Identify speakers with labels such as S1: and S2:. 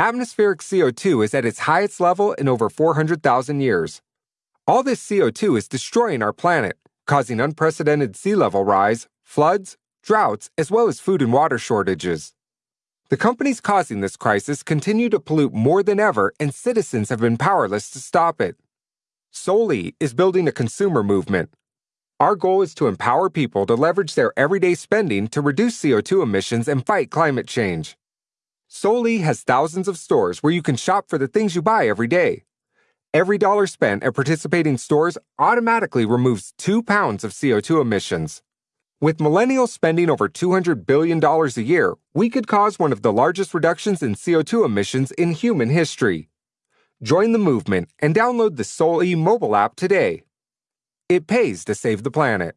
S1: Atmospheric CO2 is at its highest level in over 400,000 years. All this CO2 is destroying our planet, causing unprecedented sea level rise, floods, droughts, as well as food and water shortages. The companies causing this crisis continue to pollute more than ever, and citizens have been powerless to stop it. Soli is building a consumer movement. Our goal is to empower people to leverage their everyday spending to reduce CO2 emissions and fight climate change. Soli has thousands of stores where you can shop for the things you buy every day. Every dollar spent at participating stores automatically removes two pounds of CO2 emissions. With millennials spending over $200 billion a year, we could cause one of the largest reductions in CO2 emissions in human history. Join the movement and download the Soli mobile app today. It pays to save the planet.